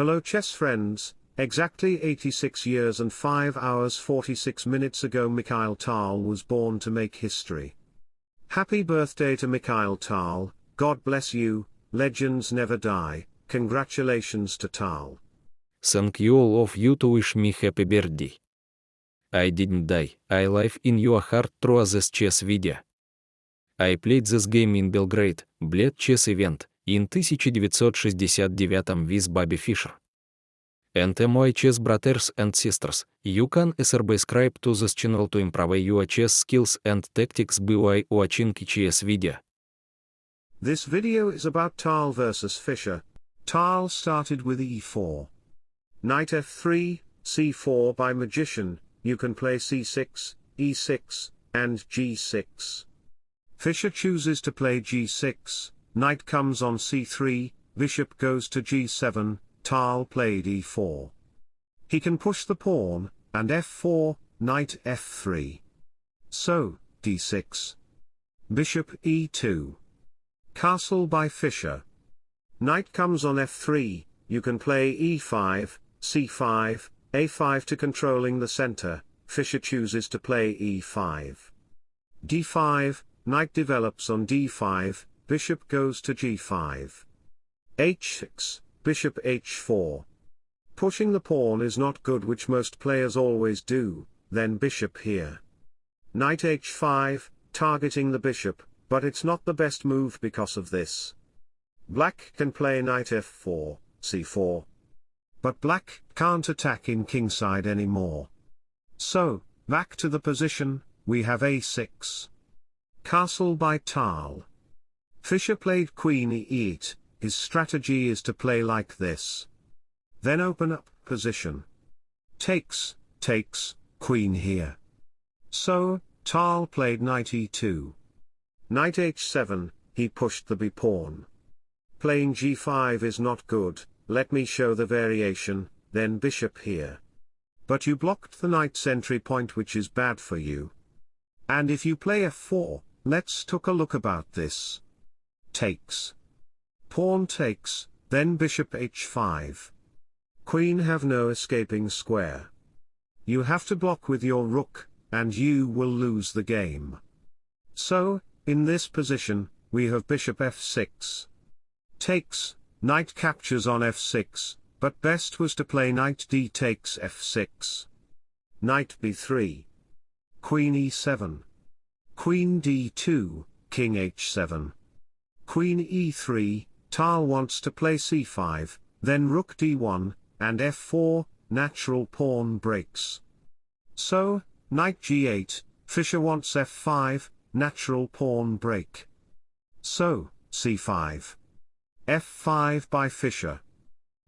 Hello chess friends, exactly 86 years and 5 hours 46 minutes ago Mikhail Tal was born to make history. Happy birthday to Mikhail Tal, God bless you, legends never die, congratulations to Tal. Thank you all of you to wish me happy birthday. I didn't die, I live in your heart through this chess video. I played this game in Belgrade, Bled Chess Event, in 1969 with Bobby Fischer. And my chess brothers and sisters, you can subscribe to this channel to improve your chess skills and tactics by watching chess video. This video is about Tal versus Fischer. Tal started with e4. Knight f3, c4 by Magician, you can play c6, e6, and g6. Fischer chooses to play g6, knight comes on c3, bishop goes to g7, Tal played e4. He can push the pawn, and f4, knight f3. So, d6. Bishop e2. Castle by Fischer. Knight comes on f3, you can play e5, c5, a5 to controlling the center, Fischer chooses to play e5. d5, knight develops on d5, bishop goes to g5. h6, bishop h4. Pushing the pawn is not good which most players always do, then bishop here. Knight h5, targeting the bishop, but it's not the best move because of this. Black can play knight f4, c4. But black can't attack in kingside anymore. So, back to the position, we have a6. Castle by Tal. Fischer played queen e8, his strategy is to play like this. Then open up position. Takes, takes, queen here. So, Tal played knight e2. Knight h7, he pushed the b-pawn. Playing g5 is not good, let me show the variation, then bishop here. But you blocked the knight's entry point which is bad for you. And if you play f4, let's took a look about this. Takes. Pawn takes, then bishop h5. Queen have no escaping square. You have to block with your rook, and you will lose the game. So, in this position, we have bishop f6. Takes, knight captures on f6, but best was to play knight d takes f6. Knight b3. Queen e7. Queen d2, king h7. Queen e3, Tal wants to play c5, then rook d1, and f4, natural pawn breaks. So, knight g8, Fischer wants f5, natural pawn break. So, c5. f5 by Fischer.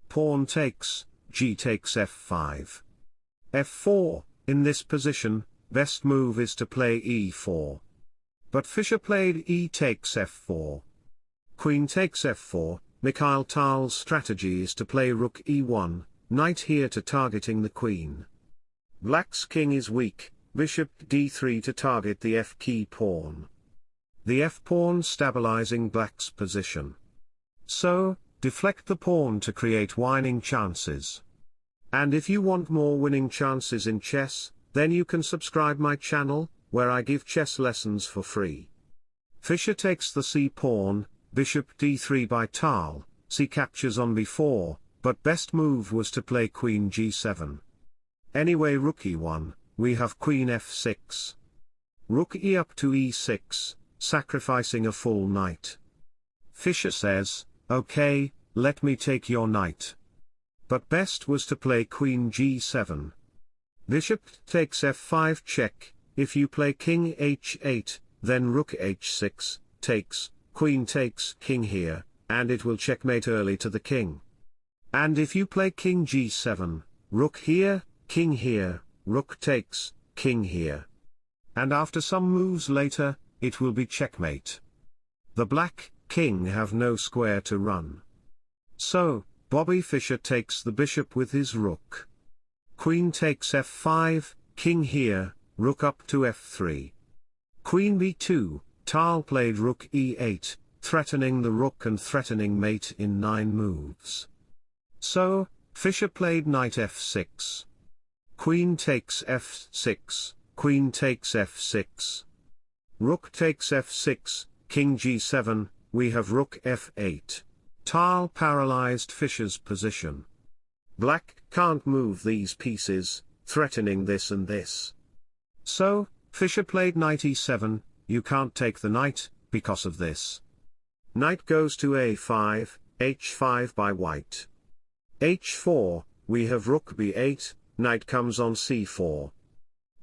Pawn takes, g takes f5. f4, in this position, best move is to play e4. But Fischer played e takes f4. Queen takes f4, Mikhail Tal's strategy is to play rook e1, knight here to targeting the queen. Black's king is weak, bishop d3 to target the f key pawn. The f pawn stabilizing black's position. So, deflect the pawn to create winning chances. And if you want more winning chances in chess, then you can subscribe my channel, where I give chess lessons for free. Fischer takes the c pawn, bishop d3 by Tal, c captures on b4, but best move was to play queen g7. Anyway rook e1, we have queen f6. Rook e up to e6, sacrificing a full knight. Fischer says, okay, let me take your knight. But best was to play queen g7. Bishop takes f5 check, if you play king h8, then rook h6, takes, queen takes king here, and it will checkmate early to the king. And if you play king g7, rook here, king here, rook takes, king here. And after some moves later, it will be checkmate. The black, king have no square to run. So, Bobby Fischer takes the bishop with his rook. Queen takes f5, king here, rook up to f3. Queen b2, Tal played rook e8, threatening the rook and threatening mate in 9 moves. So, Fischer played knight f6. Queen takes f6, queen takes f6. Rook takes f6, king g7, we have rook f8. Tal paralyzed Fischer's position. Black can't move these pieces, threatening this and this. So, Fischer played knight e7, you can't take the knight, because of this. Knight goes to a5, h5 by white. h4, we have rook b8, knight comes on c4.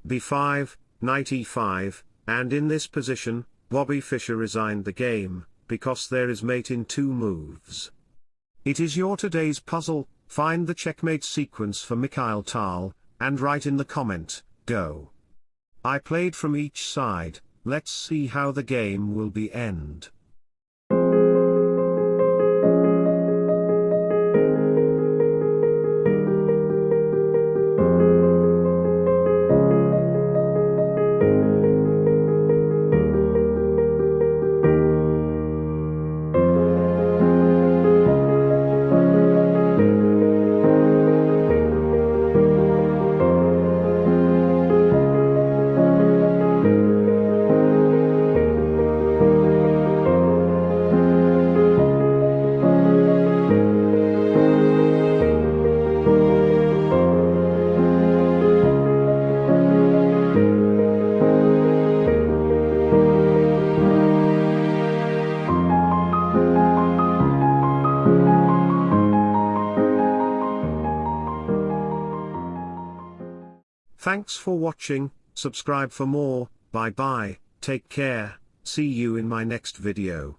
b5, knight e5, and in this position, Bobby Fischer resigned the game, because there is mate in two moves. It is your today's puzzle, find the checkmate sequence for Mikhail Tal, and write in the comment, go. I played from each side, let's see how the game will be end. Thanks for watching, subscribe for more, bye bye, take care, see you in my next video.